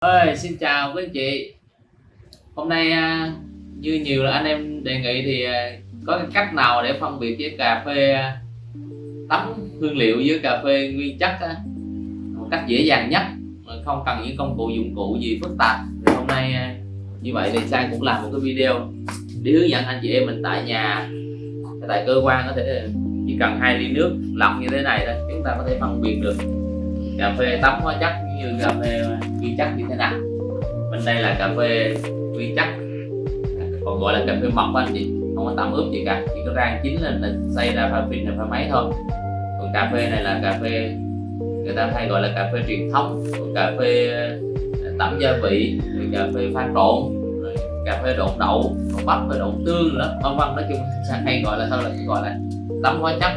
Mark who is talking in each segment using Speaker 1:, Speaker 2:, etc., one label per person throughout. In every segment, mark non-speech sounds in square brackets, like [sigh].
Speaker 1: ơi xin chào quý anh chị. Hôm nay à, như nhiều là anh em đề nghị thì à, có cái cách nào để phân biệt với cà phê à, tắm hương liệu với cà phê nguyên chất một cách dễ dàng nhất, mà không cần những công cụ dụng cụ gì phức tạp. Thì hôm nay như vậy thì sang cũng làm một cái video để hướng dẫn anh chị em mình tại nhà. Tại cơ quan có thể chỉ cần hai ly nước lọc như thế này thôi, chúng ta có thể phân biệt được cà phê tắm hóa chất như cà phê nguyên chất như thế nào? Bên đây là cà phê nguyên chất. Còn gọi là cà phê mọc anh chị, không có tẩm ướp gì cả, chỉ có rang chín lên là xay ra pha phin là pha máy thôi. Còn cà phê này là cà phê, người ta hay gọi là cà phê truyền thống, còn cà phê à, tẩm gia vị, rồi cà phê pha trộn, rồi cà phê độn đậu còn bắp và độn tương nữa, vân vân, nói chung [laughs] hay gọi là sao là gọi là tắm hóa chất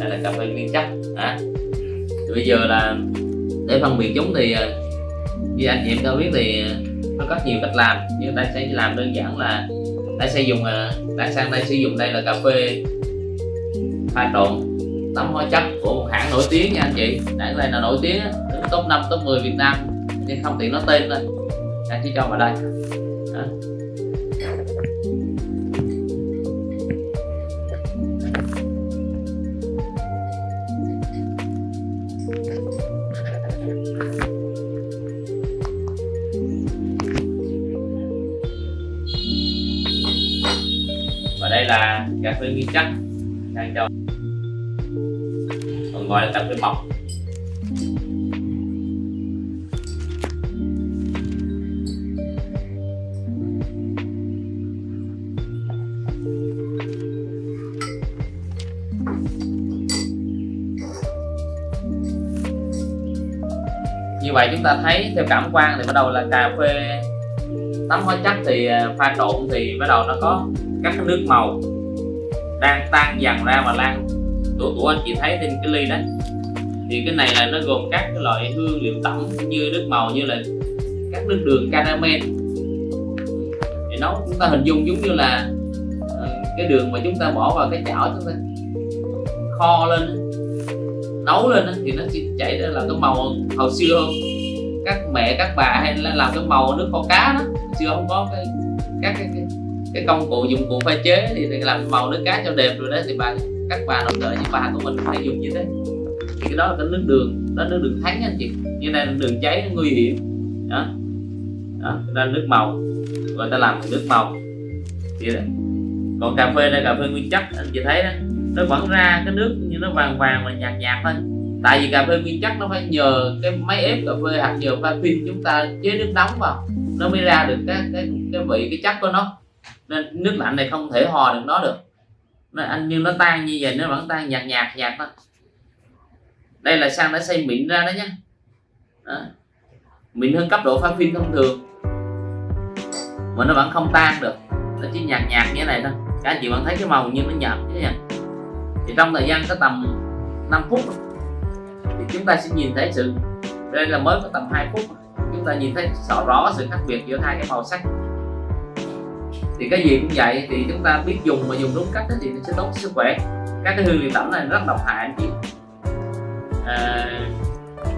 Speaker 1: đây là cà phê nguyên chất à thì bây giờ là để phân biệt chúng thì à, như anh chị em đã biết thì à, nó có nhiều cách làm. Nhưng ta sẽ làm đơn giản là ta sẽ dùng à, ta sang đây sử dụng đây là cà phê pha trộn tắm hóa chất của một hãng nổi tiếng nha anh chị. Hãng này là nổi tiếng top 5 top 10 Việt Nam, nhưng không tiện nói tên thôi. Anh chỉ cho vào đây. Đó. Cà phê nguyên chất đang cho còn gọi là cà phê mọc như vậy chúng ta thấy theo cảm quan thì bắt đầu là cà phê, tắm hóa chất thì à, pha trộn thì bắt đầu nó có các nước màu đang tan dần ra và lan. Của, của anh chị thấy trên cái ly đấy thì cái này là nó gồm các cái loại hương liệu tổng như nước màu như là các nước đường caramel. Thì nó chúng ta hình dung giống như là ờ, cái đường mà chúng ta bỏ vào cái chảo chúng ta kho lên nấu lên thì nó sẽ chảy ra là cái màu hồi xưa các mẹ các bà hay là làm cái màu nước kho cá đó xưa không có cái các cái, cái cái công cụ dụng cụ pha chế thì làm màu nước cá cho đẹp rồi đấy thì bà các bà nội trợ như bà của mình phải dùng như thế. Thì cái đó là cái nước đường, đó nước đường thánh anh chị. Như này là đường cháy nó nguy hiểm. Đó. Đó đó nước màu, người ta làm nước màu. Vậy đó. Còn cà phê đây cà phê nguyên chất, anh chị thấy đó, nó vẫn ra cái nước như nó vàng vàng và nhạt nhạt thôi. Tại vì cà phê nguyên chất nó phải nhờ cái máy ép cà phê hoặc nhờ pha phin chúng ta chế nước nóng vào. Nó mới ra được cái cái cái vị, cái chất của nó nên nước lạnh này không thể hòa được nó được. Nó anh nhưng nó tan như vậy, nó vẫn tan nhạt nhạt nhạt đó đây là sang đã xây mịn ra đó nhé. Đó. mịn hơn cấp độ pha phim thông thường. Mà nó vẫn không tan được. Nó chỉ nhạt nhạt như thế này thôi. Các anh chị vẫn thấy cái màu như nó nhạt thế nha thì trong thời gian có tầm 5 phút, thì chúng ta sẽ nhìn thấy sự, đây là mới có tầm 2 phút, chúng ta nhìn thấy rõ rõ sự khác biệt giữa hai cái màu sắc thì cái gì cũng vậy thì chúng ta biết dùng mà dùng đúng cách thì nó sẽ tốt sức khỏe. Các cái hương liệu tẩm này rất độc hại anh chị. À,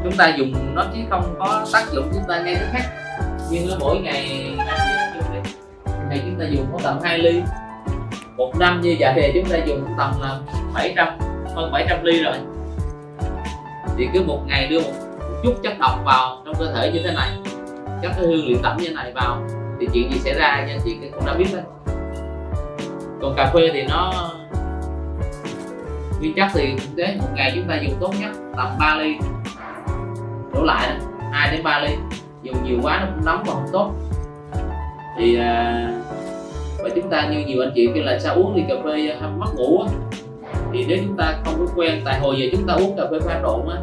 Speaker 1: chúng ta dùng nó chứ không có tác dụng chúng ta ngay tức khắc nhưng mỗi ngày ngày chúng ta dùng có tầm 2 ly. Một năm như vậy thì chúng ta dùng tầm là 700 hơn 700 ly rồi. Thì cứ một ngày đưa một chút chất độc vào trong cơ thể như thế này các cái hương liệu tẩm như thế này vào thì chuyện gì xảy ra nha chị cũng đã biết đấy còn cà phê thì nó nguyên chất thì thực tế một ngày chúng ta dùng tốt nhất tầm 3 ly. Đổ lại 2 đến 3 ly. Dùng nhiều quá nó cũng nóng và không tốt. Thì à, và chúng ta như nhiều anh chị kêu là sao uống thì cà phê mất ngủ á. Thì nếu chúng ta không có quen tại hồi giờ chúng ta uống cà phê pha trộn á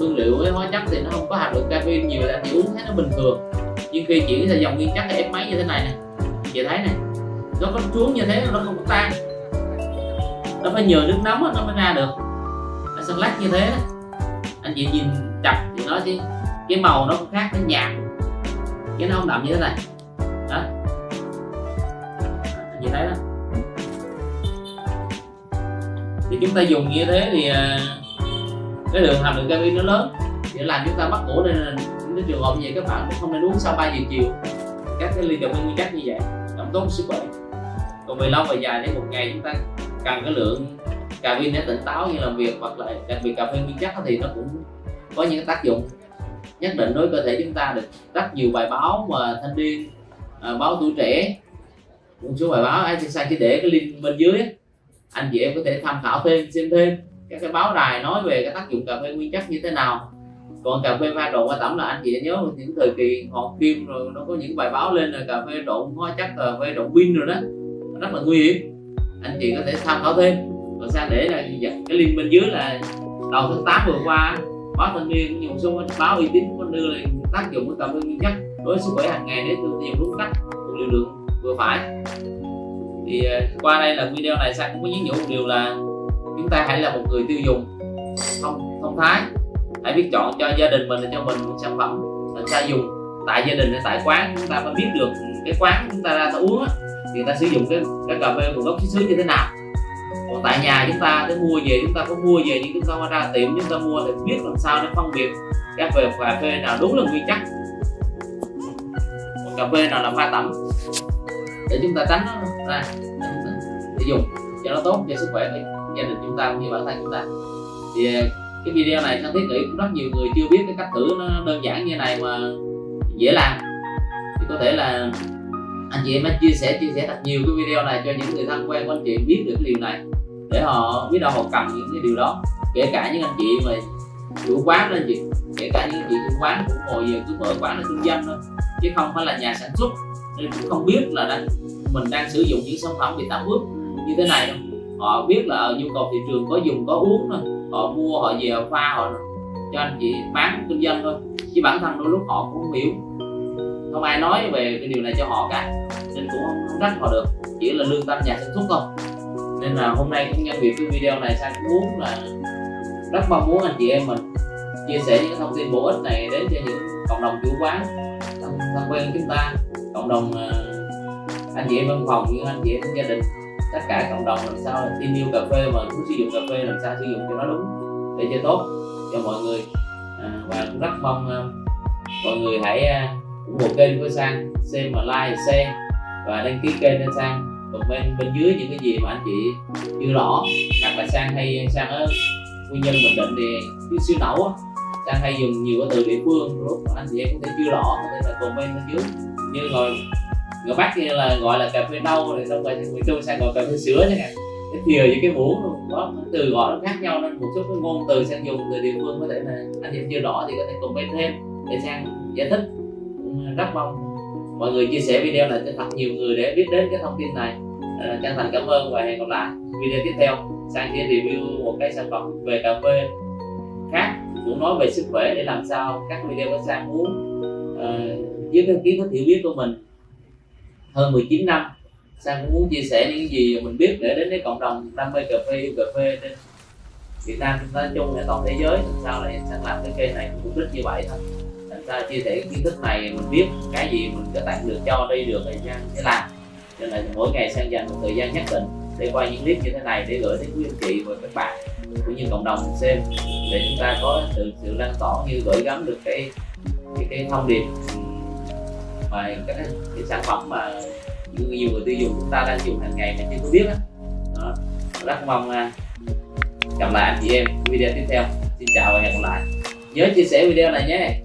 Speaker 1: hương liệu với hóa chất thì nó không có hàm lượng caffeine nhiều là chị uống thấy nó bình thường nhưng khi chuyển sang dòng nguyên chất ép máy như thế này nè. Chị thấy này nó có xuống như thế nó không có tan. Nó phải nhờ nước nóng nó mới ra được. Nó xanh lách như thế đó. anh chị nhìn chặt thì nó chứ, cái màu nó cũng khác nó nhạt chứ nó không đậm như thế này. Đó. Anh chị thấy đó. Thì chúng ta dùng như thế thì à, cái lượng hàm lượng caffeine nó lớn. Để làm chúng ta bắt ổ nên cái trường hợp như vậy các bạn cũng không nên uống sau 3 giờ chiều. Các cái ly cà phê nguyên chất như vậy không tốt sức khỏe. Còn về lâu về dài nếu một ngày chúng ta cần cái lượng cà phê để tỉnh táo như làm việc hoặc là đặc biệt cà phê nguyên chất thì nó cũng có những tác dụng. Nhất định đối với cơ thể chúng ta được rất nhiều bài báo mà thanh niên à, báo tuổi trẻ một số bài báo à, anh sẽ chỉ để cái link bên dưới anh chị em có thể tham khảo thêm xem thêm các cái báo đài nói về cái tác dụng cà phê nguyên chất như thế nào còn cà phê pha trộn qua tẩm là anh chị nhớ những thời kỳ họ phim rồi, nó có những bài báo lên là cà phê trộn hóa chất cà phê trộn pin rồi đó. Rất là nguy hiểm. Anh chị có thể tham khảo thêm. Còn sang để là cái link bên dưới là đầu tháng 8 vừa qua, báo thanh niên nhiều số báo uy tín có đưa lên tác dụng của cà phê nguyên chất đối với sức khỏe hàng ngày để tiêu dùng đúng cách liều lượng vừa phải. Thì à, qua đây là video này, sang cũng có nhấn nhủ một điều là chúng ta hãy là một người tiêu dùng thông thông thái hãy biết chọn cho gia đình mình cho mình một sản phẩm ờ, làm sao dùng. Tại gia đình hay tại quán chúng ta phải biết được cái quán chúng ta ra ta uống thì ta sử dụng cái, cái cà phê nguồn gốc xuất xứ như thế nào. Còn tại nhà chúng ta để mua về chúng ta có mua về nhưng chúng ta ra tiệm chúng ta mua để biết làm sao để phân biệt các về cà phê nào đúng là nguyên chất. Còn cà phê nào là pha tẩm. Để chúng ta tránh nó ra để dùng cho nó tốt cho sức khỏe của gia đình chúng ta cũng như bản thân chúng ta. Thì cái video này sang thiết nghĩ cũng rất nhiều người chưa biết cái cách thử nó đơn giản như này mà dễ làm. Thì có thể là anh chị em hãy chia sẻ chia sẻ thật nhiều cái video này cho những người thân quen của anh chị biết được cái điều này để họ biết đâu họ cần những cái điều đó. Kể cả những anh chị mà chủ quán lên chị kể cả những anh chị chủ quán cũng ngồi giờ cứ mở quán là kinh doanh thôi chứ không phải là nhà sản xuất. Nên cũng không biết là đang, mình đang sử dụng những sản phẩm bị tạm ướp như thế này đâu. Họ biết là ở nhu cầu thị trường có dùng có uống thôi họ mua họ về họ pha họ cho anh chị bán kinh doanh thôi. Chứ bản thân đôi lúc họ cũng không hiểu. Không ai nói về cái điều này cho họ cả. Nên cũng không, không trách họ được. Chỉ là lương tâm nhà sản xuất thôi. Nên là hôm nay cũng nhân việc cái video này sang cũng muốn là rất mong muốn anh chị em mình chia sẻ những thông tin bổ ích này đến cho những cộng đồng chủ quán thân, thân quen chúng ta cộng đồng ờ, anh chị em văn phòng những anh chị em gia đình tất cả cộng đồng làm sao tin yêu cà phê mà muốn sử dụng cà phê làm sao sử dụng cho nó đúng để cho tốt cho mọi người. À, và cũng rất mong à, mọi người hãy à, ủng hộ kênh của sang xem và like share và đăng ký kênh cho sang. Comment bên dưới những cái gì mà anh chị chưa rõ hoặc là sang hay sang ở nguyên nhân bình định thì cái siêu nấu sang hay dùng nhiều cái từ địa phương lúc anh chị em có thể chưa rõ có thể là comment bên dưới. Như rồi người bắc thì là gọi là cà phê nâu rồi xong rồi người trung sang gọi cà phê sữa chẳng hạn. Cái thìa với cái muỗng có từ gọi nó khác nhau nên một số cái ngôn từ sang dùng từ địa phương có thể là anh em chưa rõ thì có thể comment thêm để sang giải thích. Rất mong mọi người chia sẻ video này cho thật nhiều người để biết đến cái thông tin này. À, chân thành cảm ơn và hẹn gặp lại video tiếp theo. Sang sẽ review một cái sản phẩm về cà phê khác cũng nói về sức khỏe để làm sao các video của sang muốn ờ, uh, với cái kiến thức hiểu biết của mình hơn 19 năm. Sang cũng muốn chia sẻ những gì mình biết để đến với cộng đồng đam mê cà phê yêu cà phê trên Việt Nam chúng ta chung để toàn thế giới. Làm sao lại sang làm cái kênh này mục đích như vậy thôi. Làm sao chia sẻ kiến thức này mình biết cái gì mình có tặng được cho đi được thì sang sẽ làm. Cho nên là mỗi ngày sang dành một thời gian nhất định để quay những clip như thế này để gửi đến quý anh chị và các bạn cũng như cộng đồng xem để chúng ta có sự sự lan tỏa như gửi gắm được cái cái, cái thông điệp mà cái, cái sản phẩm mà nhiều người tiêu dùng chúng ta đang dùng hàng ngày mà chưa có biết đó. rất mong à, gặp lại anh chị em video tiếp theo. Xin chào và hẹn gặp lại. Nhớ chia sẻ video này nhé.